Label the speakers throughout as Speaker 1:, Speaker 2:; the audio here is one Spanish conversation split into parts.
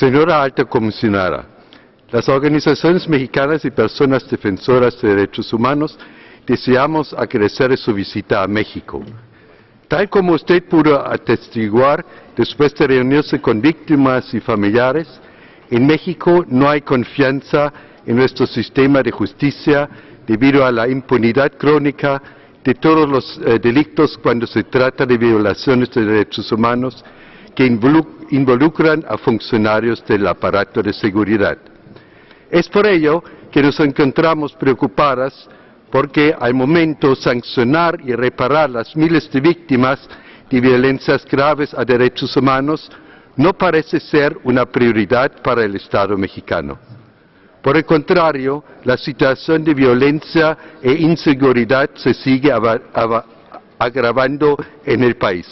Speaker 1: Señora Alta Comisionada, las organizaciones mexicanas y personas defensoras de derechos humanos deseamos agradecer su visita a México. Tal como usted pudo atestiguar después de reunirse con víctimas y familiares, en México no hay confianza en nuestro sistema de justicia debido a la impunidad crónica de todos los eh, delitos cuando se trata de violaciones de derechos humanos que involucran a funcionarios del aparato de seguridad. Es por ello que nos encontramos preocupadas porque al momento sancionar y reparar las miles de víctimas de violencias graves a derechos humanos no parece ser una prioridad para el Estado mexicano. Por el contrario, la situación de violencia e inseguridad se sigue agravando en el país.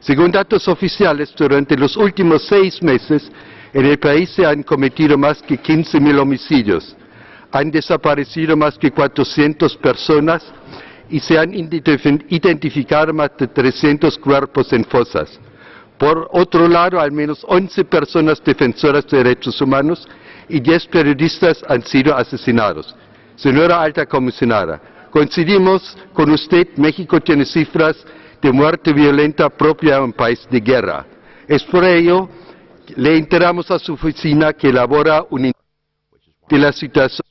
Speaker 1: Según datos oficiales, durante los últimos seis meses, en el país se han cometido más que 15.000 homicidios, han desaparecido más que 400 personas y se han identificado más de 300 cuerpos en fosas. Por otro lado, al menos 11 personas defensoras de derechos humanos y 10 periodistas han sido asesinados. Señora Alta Comisionada, coincidimos con usted, México tiene cifras de muerte violenta propia en un país de guerra. Es por ello le enteramos a su oficina que elabora un de la situación